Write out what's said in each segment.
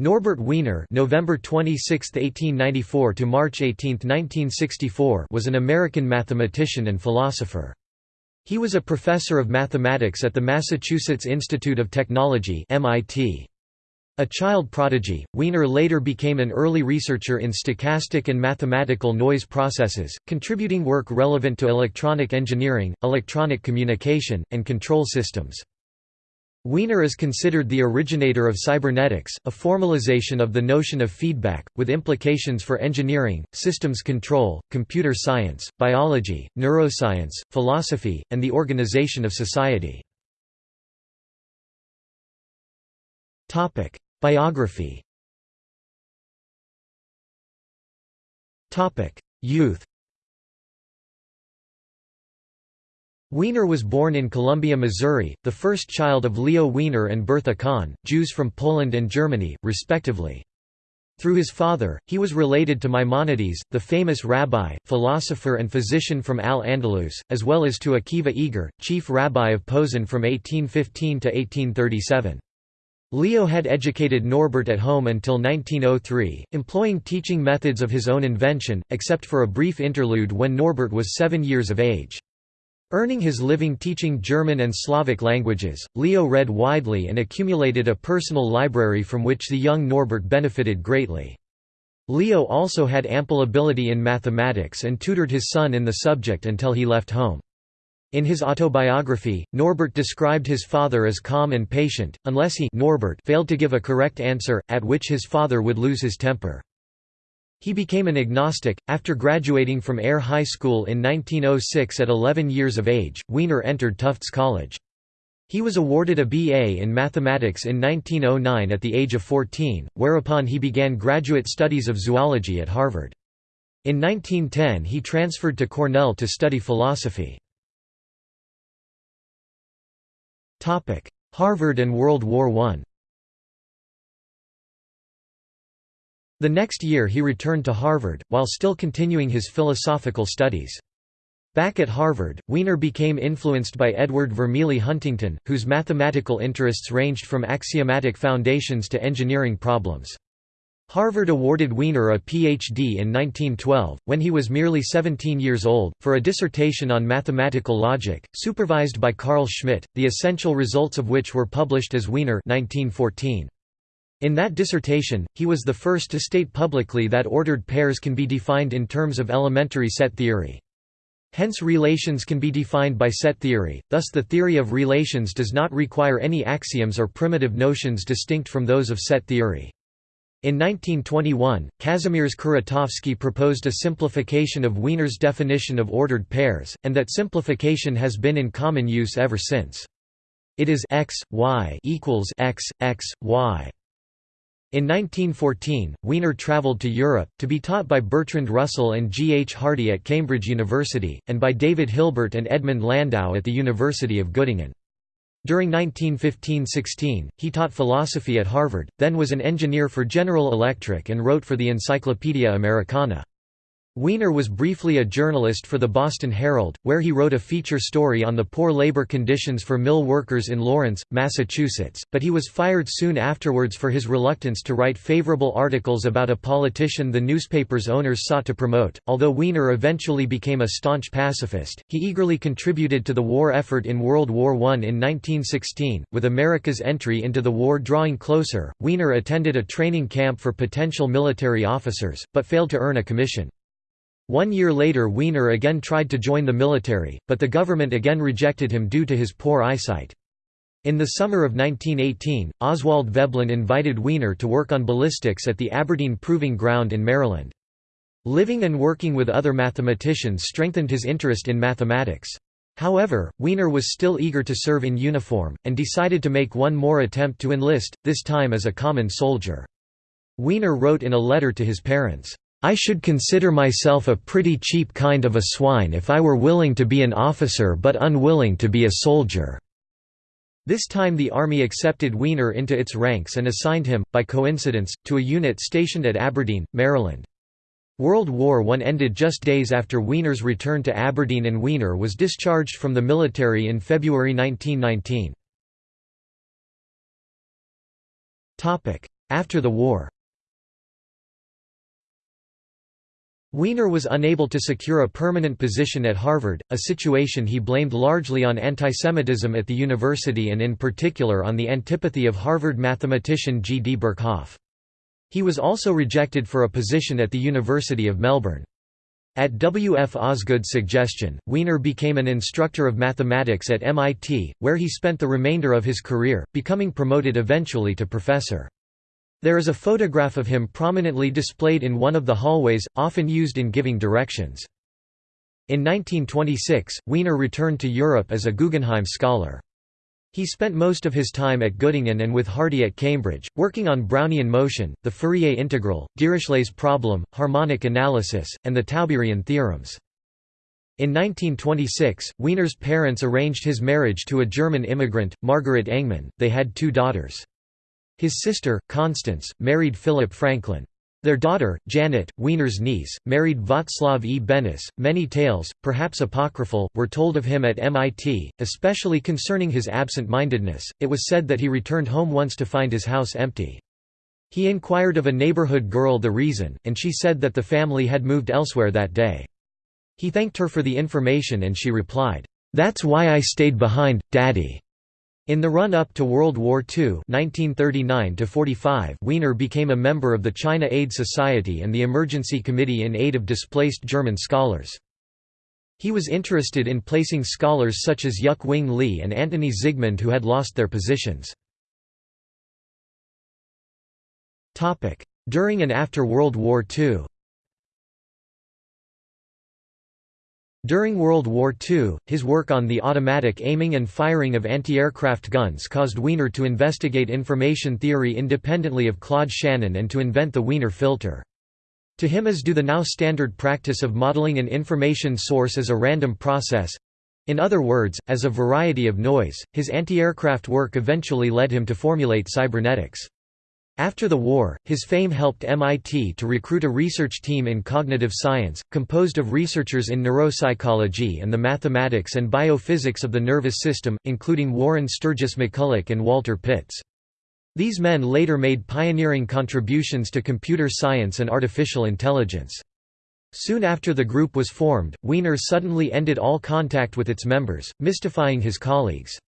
Norbert Wiener November 26, 1894 to March 18, 1964 was an American mathematician and philosopher. He was a professor of mathematics at the Massachusetts Institute of Technology MIT. A child prodigy, Wiener later became an early researcher in stochastic and mathematical noise processes, contributing work relevant to electronic engineering, electronic communication, and control systems. Wiener is considered the originator of cybernetics, a formalization of the notion of feedback, with implications for engineering, systems control, computer science, biology, neuroscience, philosophy, and the organization of society. Biography Youth Wiener was born in Columbia, Missouri, the first child of Leo Wiener and Bertha Kahn, Jews from Poland and Germany, respectively. Through his father, he was related to Maimonides, the famous rabbi, philosopher and physician from Al-Andalus, as well as to Akiva Eger, chief rabbi of Posen from 1815 to 1837. Leo had educated Norbert at home until 1903, employing teaching methods of his own invention, except for a brief interlude when Norbert was seven years of age. Earning his living teaching German and Slavic languages, Leo read widely and accumulated a personal library from which the young Norbert benefited greatly. Leo also had ample ability in mathematics and tutored his son in the subject until he left home. In his autobiography, Norbert described his father as calm and patient, unless he Norbert failed to give a correct answer, at which his father would lose his temper. He became an agnostic. After graduating from Ayer High School in 1906 at 11 years of age, Wiener entered Tufts College. He was awarded a BA in mathematics in 1909 at the age of 14, whereupon he began graduate studies of zoology at Harvard. In 1910 he transferred to Cornell to study philosophy. Harvard and World War I The next year he returned to Harvard, while still continuing his philosophical studies. Back at Harvard, Wiener became influenced by Edward Vermilye Huntington, whose mathematical interests ranged from axiomatic foundations to engineering problems. Harvard awarded Wiener a Ph.D. in 1912, when he was merely 17 years old, for a dissertation on mathematical logic, supervised by Karl Schmidt, the essential results of which were published as Wiener 1914. In that dissertation, he was the first to state publicly that ordered pairs can be defined in terms of elementary set theory. Hence relations can be defined by set theory, thus the theory of relations does not require any axioms or primitive notions distinct from those of set theory. In 1921, Kazimierz Kuratowski proposed a simplification of Wiener's definition of ordered pairs, and that simplification has been in common use ever since. It is x, y equals x, x, y. In 1914, Wiener travelled to Europe, to be taught by Bertrand Russell and G. H. Hardy at Cambridge University, and by David Hilbert and Edmund Landau at the University of Göttingen. During 1915–16, he taught philosophy at Harvard, then was an engineer for General Electric and wrote for the Encyclopaedia Americana. Wiener was briefly a journalist for the Boston Herald, where he wrote a feature story on the poor labor conditions for mill workers in Lawrence, Massachusetts, but he was fired soon afterwards for his reluctance to write favorable articles about a politician the newspaper's owners sought to promote. Although Wiener eventually became a staunch pacifist, he eagerly contributed to the war effort in World War I in 1916. With America's entry into the war drawing closer, Wiener attended a training camp for potential military officers, but failed to earn a commission. One year later Wiener again tried to join the military, but the government again rejected him due to his poor eyesight. In the summer of 1918, Oswald Veblen invited Wiener to work on ballistics at the Aberdeen Proving Ground in Maryland. Living and working with other mathematicians strengthened his interest in mathematics. However, Wiener was still eager to serve in uniform, and decided to make one more attempt to enlist, this time as a common soldier. Wiener wrote in a letter to his parents, I should consider myself a pretty cheap kind of a swine if I were willing to be an officer but unwilling to be a soldier." This time the army accepted Wiener into its ranks and assigned him, by coincidence, to a unit stationed at Aberdeen, Maryland. World War I ended just days after Wiener's return to Aberdeen and Wiener was discharged from the military in February 1919. After the war Wiener was unable to secure a permanent position at Harvard, a situation he blamed largely on antisemitism at the university and in particular on the antipathy of Harvard mathematician G. D. Birkhoff. He was also rejected for a position at the University of Melbourne. At W. F. Osgood's suggestion, Wiener became an instructor of mathematics at MIT, where he spent the remainder of his career, becoming promoted eventually to professor. There is a photograph of him prominently displayed in one of the hallways, often used in giving directions. In 1926, Wiener returned to Europe as a Guggenheim Scholar. He spent most of his time at Göttingen and with Hardy at Cambridge, working on Brownian motion, the Fourier integral, Dirichlet's problem, harmonic analysis, and the Tauberian theorems. In 1926, Wiener's parents arranged his marriage to a German immigrant, Margaret Engemann. They had two daughters. His sister, Constance, married Philip Franklin. Their daughter, Janet, Wiener's niece, married Václav E. Benes. Many tales, perhaps apocryphal, were told of him at MIT, especially concerning his absent-mindedness. It was said that he returned home once to find his house empty. He inquired of a neighborhood girl the reason, and she said that the family had moved elsewhere that day. He thanked her for the information and she replied, "'That's why I stayed behind, Daddy.' In the run-up to World War II 1939 Wiener became a member of the China Aid Society and the Emergency Committee in aid of displaced German scholars. He was interested in placing scholars such as Yuk Wing Lee and Antoni Zygmund who had lost their positions. During and after World War II During World War II, his work on the automatic aiming and firing of anti-aircraft guns caused Wiener to investigate information theory independently of Claude Shannon and to invent the Wiener filter. To him is due the now standard practice of modeling an information source as a random process—in other words, as a variety of noise. His anti-aircraft work eventually led him to formulate cybernetics. After the war, his fame helped MIT to recruit a research team in cognitive science, composed of researchers in neuropsychology and the mathematics and biophysics of the nervous system, including Warren Sturgis McCulloch and Walter Pitts. These men later made pioneering contributions to computer science and artificial intelligence. Soon after the group was formed, Wiener suddenly ended all contact with its members, mystifying his colleagues.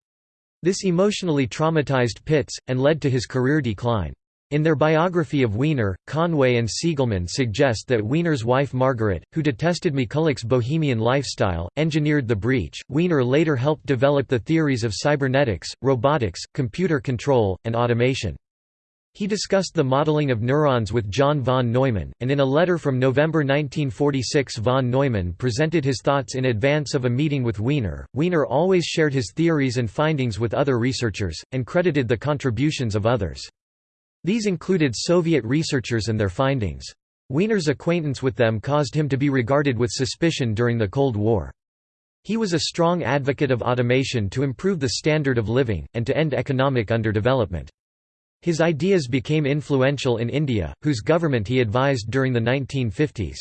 This emotionally traumatized Pitts, and led to his career decline. In their biography of Wiener, Conway and Siegelman suggest that Wiener's wife Margaret, who detested McCulloch's bohemian lifestyle, engineered the breach. Wiener later helped develop the theories of cybernetics, robotics, computer control, and automation. He discussed the modeling of neurons with John von Neumann, and in a letter from November 1946 von Neumann presented his thoughts in advance of a meeting with Wiener. Wiener always shared his theories and findings with other researchers, and credited the contributions of others. These included Soviet researchers and their findings. Wiener's acquaintance with them caused him to be regarded with suspicion during the Cold War. He was a strong advocate of automation to improve the standard of living, and to end economic underdevelopment. His ideas became influential in India, whose government he advised during the 1950s.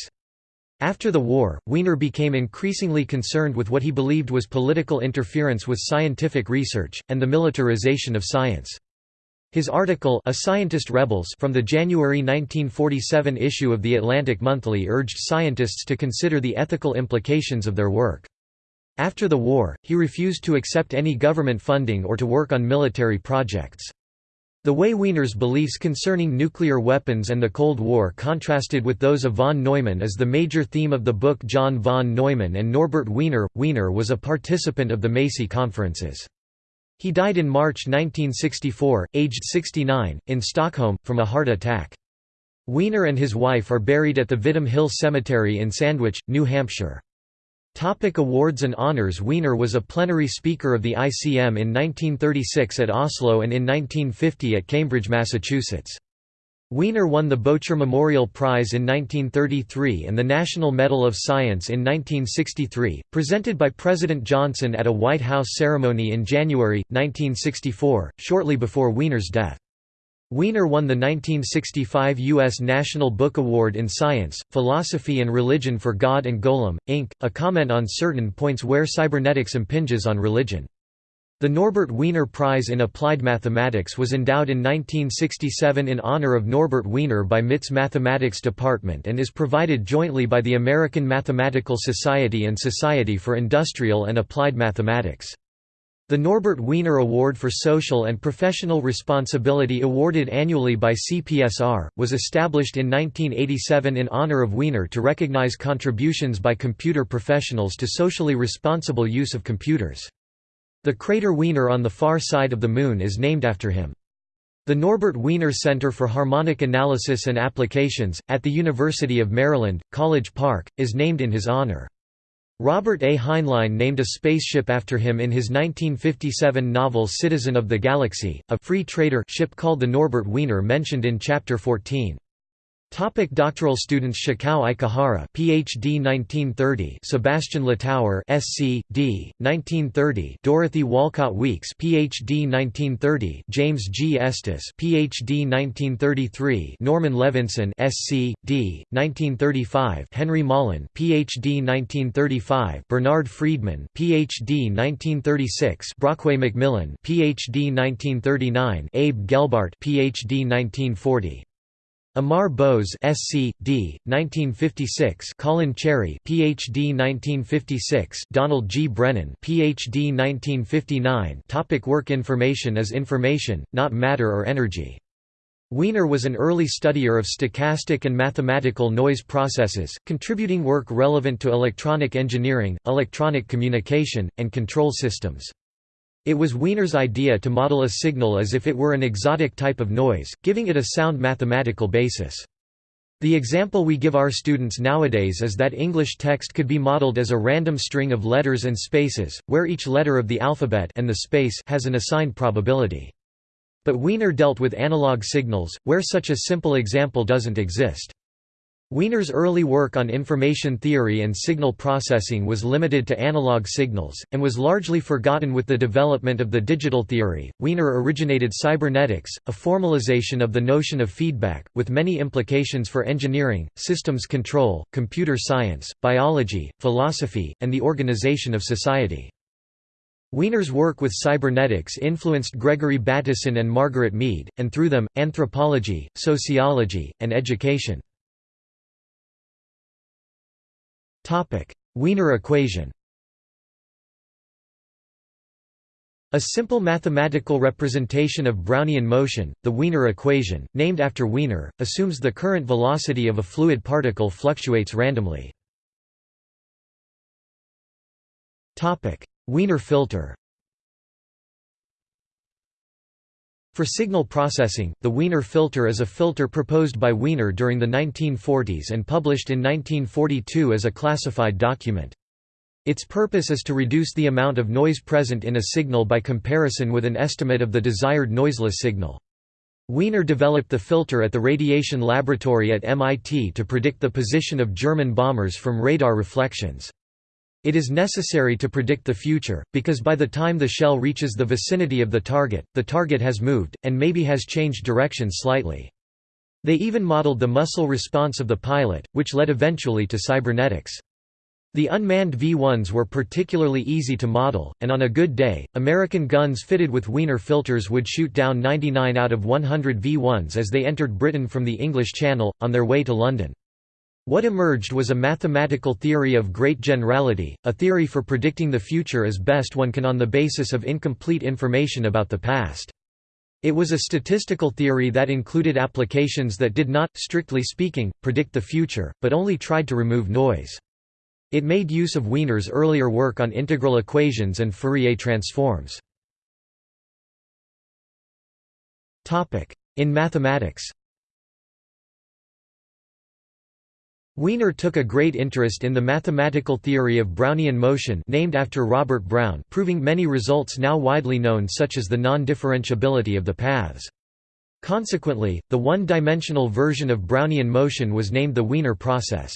After the war, Wiener became increasingly concerned with what he believed was political interference with scientific research, and the militarization of science. His article A Scientist Rebels from the January 1947 issue of The Atlantic Monthly urged scientists to consider the ethical implications of their work. After the war, he refused to accept any government funding or to work on military projects. The way Wiener's beliefs concerning nuclear weapons and the Cold War contrasted with those of von Neumann is the major theme of the book John von Neumann and Norbert Wiener. Wiener was a participant of the Macy conferences. He died in March 1964, aged 69, in Stockholm, from a heart attack. Wiener and his wife are buried at the Vittum Hill Cemetery in Sandwich, New Hampshire. Topic awards and honors Wiener was a plenary speaker of the ICM in 1936 at Oslo and in 1950 at Cambridge, Massachusetts. Wiener won the Bocher Memorial Prize in 1933 and the National Medal of Science in 1963, presented by President Johnson at a White House ceremony in January, 1964, shortly before Wiener's death. Wiener won the 1965 U.S. National Book Award in Science, Philosophy and Religion for God and Golem, Inc., a comment on certain points where cybernetics impinges on religion. The Norbert Wiener Prize in Applied Mathematics was endowed in 1967 in honor of Norbert Wiener by MIT's Mathematics Department and is provided jointly by the American Mathematical Society and Society for Industrial and Applied Mathematics. The Norbert Wiener Award for Social and Professional Responsibility awarded annually by CPSR, was established in 1987 in honor of Wiener to recognize contributions by computer professionals to socially responsible use of computers. The crater Wiener on the far side of the Moon is named after him. The Norbert Wiener Center for Harmonic Analysis and Applications, at the University of Maryland, College Park, is named in his honor. Robert A. Heinlein named a spaceship after him in his 1957 novel Citizen of the Galaxy, a free trader ship called the Norbert Wiener mentioned in Chapter 14. Topic doctoral students Shikao Ikehara PhD 1930 Sebastian Littauer SC D 1930 Dorothy Walcott Weeks PhD 1930 James G. Estes PhD 1933 Norman Levinson SC D 1935 Henry Mullen PhD 1935 Bernard Friedman PhD 1936 Brockway McMillan PhD 1939 Abe Gelbart PhD 1940 Amar Bose SC D 1956 Colin Cherry PhD 1956 Donald G. Brennan PhD 1959 Topic Work Information is information not matter or energy. Wiener was an early studier of stochastic and mathematical noise processes contributing work relevant to electronic engineering electronic communication and control systems it was Wiener's idea to model a signal as if it were an exotic type of noise, giving it a sound mathematical basis. The example we give our students nowadays is that English text could be modeled as a random string of letters and spaces, where each letter of the alphabet and the space has an assigned probability. But Wiener dealt with analog signals, where such a simple example doesn't exist. Wiener's early work on information theory and signal processing was limited to analog signals, and was largely forgotten with the development of the digital theory. Wiener originated cybernetics, a formalization of the notion of feedback, with many implications for engineering, systems control, computer science, biology, philosophy, and the organization of society. Wiener's work with cybernetics influenced Gregory Bateson and Margaret Mead, and through them, anthropology, sociology, and education. Wiener equation. A simple mathematical representation of Brownian motion, the Wiener equation, named after Wiener, assumes the current velocity of a fluid particle fluctuates randomly. Wiener filter For signal processing, the Wiener filter is a filter proposed by Wiener during the 1940s and published in 1942 as a classified document. Its purpose is to reduce the amount of noise present in a signal by comparison with an estimate of the desired noiseless signal. Wiener developed the filter at the Radiation Laboratory at MIT to predict the position of German bombers from radar reflections. It is necessary to predict the future, because by the time the shell reaches the vicinity of the target, the target has moved, and maybe has changed direction slightly. They even modeled the muscle response of the pilot, which led eventually to cybernetics. The unmanned V-1s were particularly easy to model, and on a good day, American guns fitted with Wiener filters would shoot down 99 out of 100 V-1s as they entered Britain from the English Channel, on their way to London. What emerged was a mathematical theory of great generality, a theory for predicting the future as best one can on the basis of incomplete information about the past. It was a statistical theory that included applications that did not, strictly speaking, predict the future, but only tried to remove noise. It made use of Wiener's earlier work on integral equations and Fourier transforms. In mathematics Wiener took a great interest in the mathematical theory of Brownian motion named after Robert Brown proving many results now widely known such as the non-differentiability of the paths. Consequently, the one-dimensional version of Brownian motion was named the Wiener process.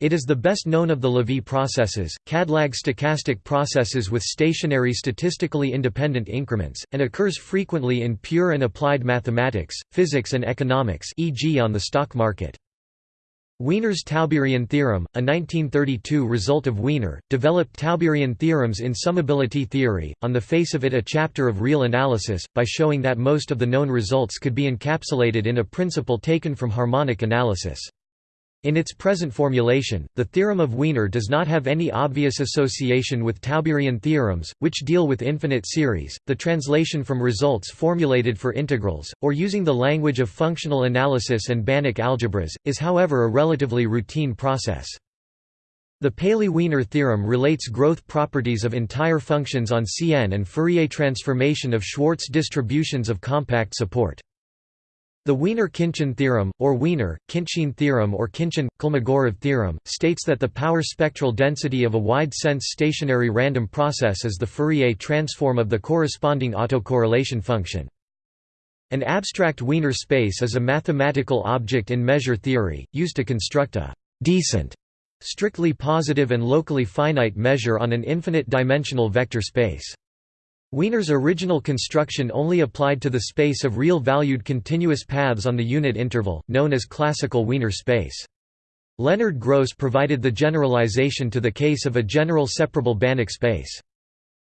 It is the best known of the Lévy processes, càdlàg stochastic processes with stationary statistically independent increments, and occurs frequently in pure and applied mathematics, physics and economics e.g. on the stock market. Wiener's Tauberian theorem, a 1932 result of Wiener, developed Tauberian theorems in summability theory, on the face of it a chapter of real analysis, by showing that most of the known results could be encapsulated in a principle taken from harmonic analysis. In its present formulation, the theorem of Wiener does not have any obvious association with Tauberian theorems, which deal with infinite series. The translation from results formulated for integrals, or using the language of functional analysis and Banach algebras, is however a relatively routine process. The Paley-Wiener theorem relates growth properties of entire functions on Cn and Fourier transformation of Schwartz distributions of compact support. The Wiener-Khinchin theorem, or Wiener-Khinchin theorem or Khinchin-Kolmogorov theorem, states that the power spectral density of a wide-sense stationary random process is the Fourier transform of the corresponding autocorrelation function. An abstract Wiener space is a mathematical object in measure theory, used to construct a «decent» strictly positive and locally finite measure on an infinite-dimensional vector space. Wiener's original construction only applied to the space of real-valued continuous paths on the unit interval, known as classical Wiener space. Leonard Gross provided the generalization to the case of a general separable Banach space.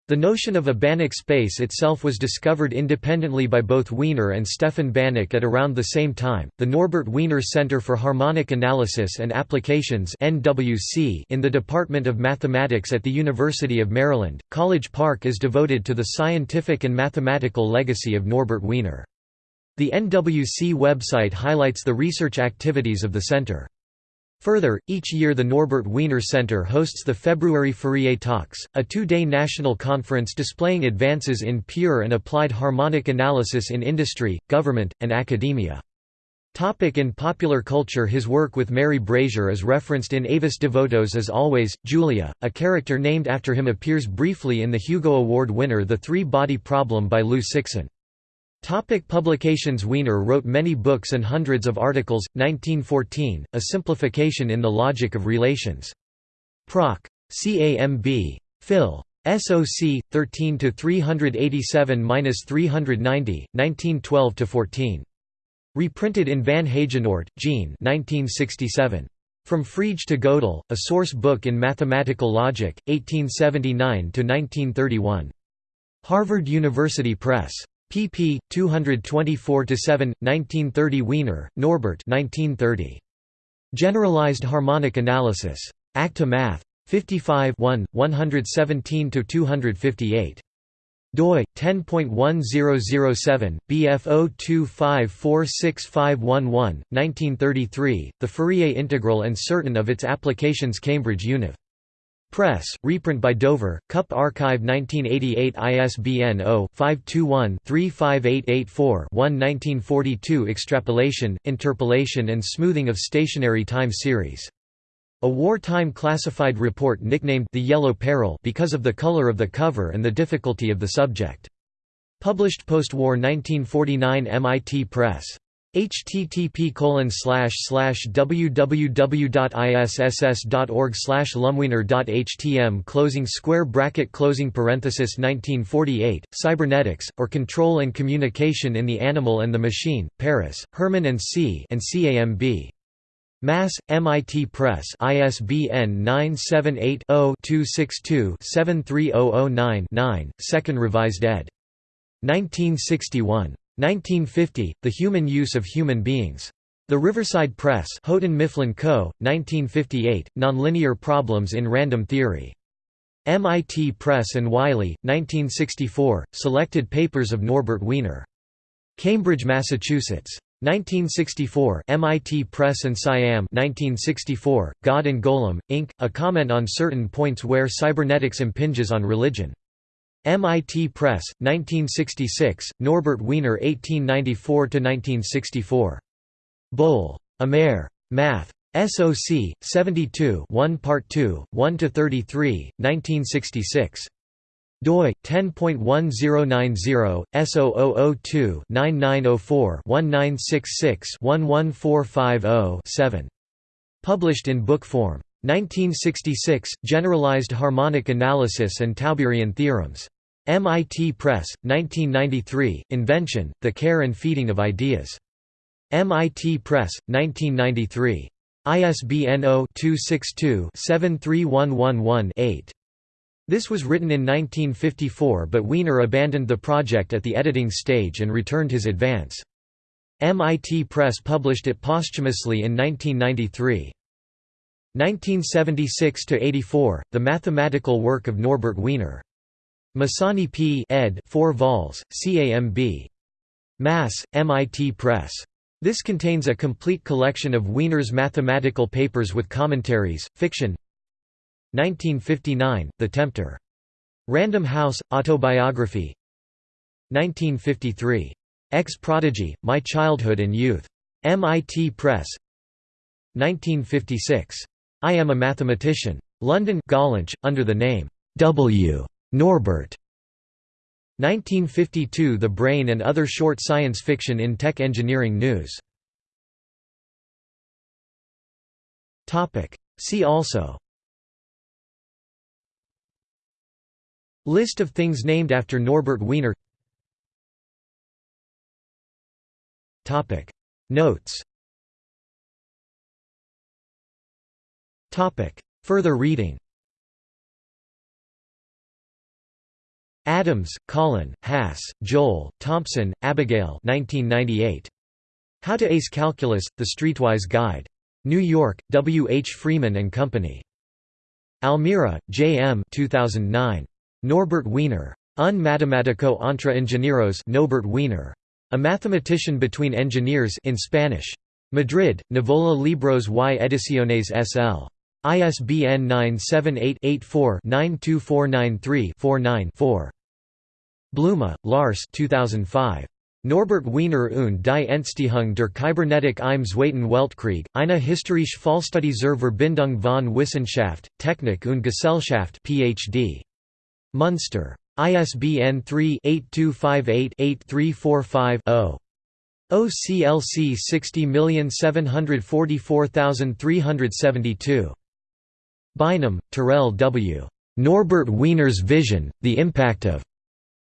The notion of a Banach space itself was discovered independently by both Wiener and Stefan Banach at around the same time. The Norbert Wiener Center for Harmonic Analysis and Applications (NWC) in the Department of Mathematics at the University of Maryland, College Park is devoted to the scientific and mathematical legacy of Norbert Wiener. The NWC website highlights the research activities of the center. Further, each year the Norbert Wiener Center hosts the February Fourier Talks, a two-day national conference displaying advances in pure and applied harmonic analysis in industry, government, and academia. Topic in popular culture His work with Mary Brazier is referenced in Avis Devotos as always. Julia, a character named after him appears briefly in the Hugo Award winner The Three-Body Problem by Liu Cixin. Topic publications Wiener wrote many books and hundreds of articles, 1914, A Simplification in the Logic of Relations. Proc. CAMB. Phil. SOC 13 to 387-390 1912 to 14 reprinted in Van Heijenoort, Jean 1967 From Frege to Gödel A Source Book in Mathematical Logic 1879 to 1931 Harvard University Press pp. 224–7, 1930 Wiener, Norbert 1930. Generalized Harmonic Analysis. Acta Math. 55 117–258 doi 10.1007 bf 02546511 1933 the fourier integral and certain of its applications cambridge univ Press, reprint by Dover, Cup Archive 1988 ISBN 0-521-35884-1 1942 Extrapolation, Interpolation and Smoothing of Stationary Time Series. A wartime classified report nicknamed The Yellow Peril because of the color of the cover and the difficulty of the subject. Published post-war 1949 MIT Press http www.isss.org lumwiener.htm closing square bracket closing parenthesis 1948 cybernetics or control and communication in the animal and the machine paris Hermann and c and camb Mass, MIT Press ISBN 978-0-262-73009-9, Second Revised ed. 1961. 1950, The Human Use of Human Beings. The Riverside Press Houghton Mifflin Co., 1958, Nonlinear Problems in Random Theory. MIT Press and Wiley, 1964, Selected Papers of Norbert Wiener. Cambridge, Massachusetts. 1964 MIT Press and Siam 1964, God and Golem, Inc., a comment on certain points where cybernetics impinges on religion. MIT Press, 1966, Norbert Wiener 1894–1964. Bohl. Amer. Math. SOC, 72 1 Part 2, 1–33, 1966 doi 10.1090 S0002 9904 1966 11450 7 published in book form 1966 generalized harmonic analysis and tauberian theorems MIT Press, 1993, Invention, The Care and Feeding of Ideas. MIT Press, 1993. ISBN 0-262-73111-8. This was written in 1954 but Wiener abandoned the project at the editing stage and returned his advance. MIT Press published it posthumously in 1993. 1976–84, The Mathematical Work of Norbert Wiener. Masani P. ed. 4 vols. CAMB. Mass. MIT Press. This contains a complete collection of Wiener's mathematical papers with commentaries, fiction 1959, The Tempter. Random House, Autobiography 1953. Ex-Prodigy, My Childhood and Youth. MIT Press 1956. I Am a Mathematician. London Gollancz, under the name W. Norbert. 1952 The Brain and Other Short Science Fiction in Tech Engineering News. See also. List of things named after Norbert Wiener. Notes. Further reading Adams, Colin, Hass, Joel, Thompson, Abigail 1998. How to Ace Calculus, The Streetwise Guide. New York, W. H. Freeman and Company. Almira, J. M. 2009. Norbert Wiener. Un matematico entre ingenieros Norbert Wiener. A mathematician between engineers in Spanish. Madrid, Nivola Libros y Ediciones S.L. ISBN 978-84-92493-49-4. Blume, Lars 2005. Norbert Wiener und die Entstehung der Kybernetik im Zweiten Weltkrieg, eine historische Fallstudie zur Verbindung von Wissenschaft, Technik und Gesellschaft PhD. Munster. ISBN 3-8258-8345-0. OCLC 60744372. Bynum, Terrell W. Norbert Wiener's Vision, The Impact of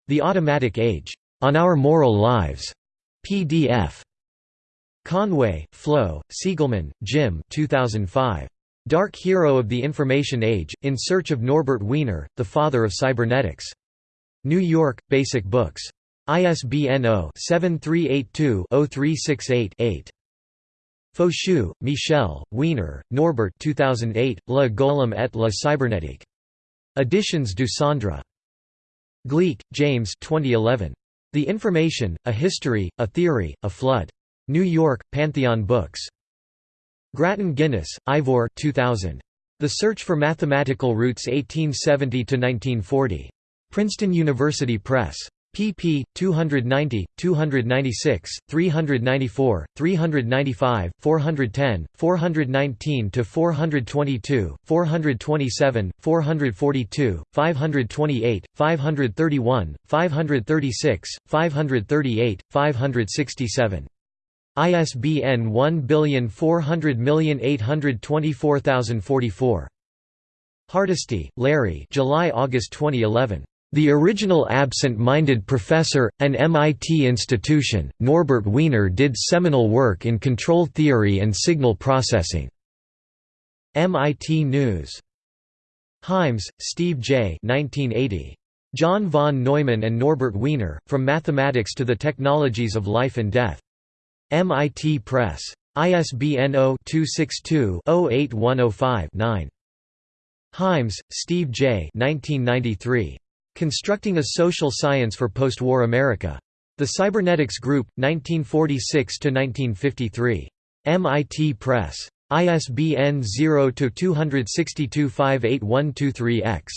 the Automatic Age. On Our Moral Lives. PDF. Conway, Flo, Siegelman, Jim 2005. Dark Hero of the Information Age, In Search of Norbert Wiener, the Father of Cybernetics. New York, Basic Books. ISBN 0-7382-0368-8. Faucheux, Michel, Wiener, Norbert 2008, Le Golem et la Cybernétique. Editions du Centre. Gleick, James 2011. The Information, A History, A Theory, A Flood. New York, Pantheon Books. Grattan Guinness, Ivor 2000. The Search for Mathematical Roots 1870–1940. Princeton University Press pp. 290, 296, 394, 395, 410, 419 to 422, 427, 442, 528, 531, 536, 538, 567. ISBN 14008240044. Hardesty, Larry July-August 2011. The original absent-minded professor, an MIT institution, Norbert Wiener did seminal work in control theory and signal processing. MIT News. Heims, Steve J. 1980. John von Neumann and Norbert Wiener, From Mathematics to the Technologies of Life and Death. MIT Press. ISBN 0-262-08105-9. Heims, Steve J. 1993. Constructing a Social Science for Post-War America. The Cybernetics Group, 1946–1953. MIT Press. ISBN 0-262-58123-X.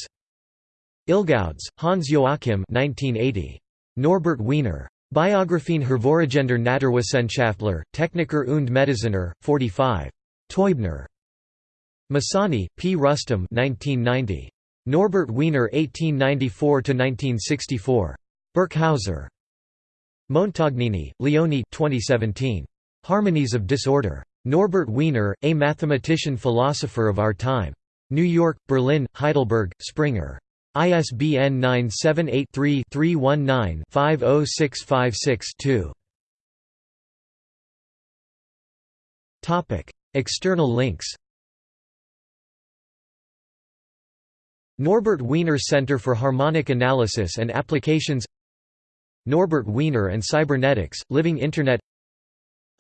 Ilgauds, Hans Joachim 1980. Norbert Wiener. Biographien hervorragender Naturwissenschaftler, Techniker und Mediziner, 45. Teubner. Masani, P. Rustam 1990. Norbert Wiener 1894–1964. Birkhäuser. Montagnini, Leone 2017. Harmonies of Disorder. Norbert Wiener, A Mathematician-Philosopher of Our Time. New York, Berlin, Heidelberg, Springer. ISBN 978-3-319-50656-2. External links Norbert Wiener Center for Harmonic Analysis and Applications Norbert Wiener and Cybernetics, Living Internet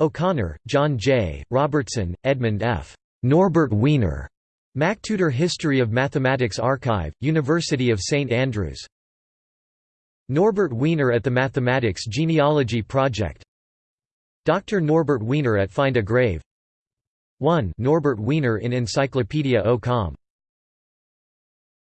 O'Connor, John J., Robertson, Edmund F. Norbert Wiener. MacTutor History of Mathematics Archive, University of St Andrews. Norbert Wiener at the Mathematics Genealogy Project Dr. Norbert Wiener at Find a Grave 1 Norbert Wiener in Encyclopedia O.com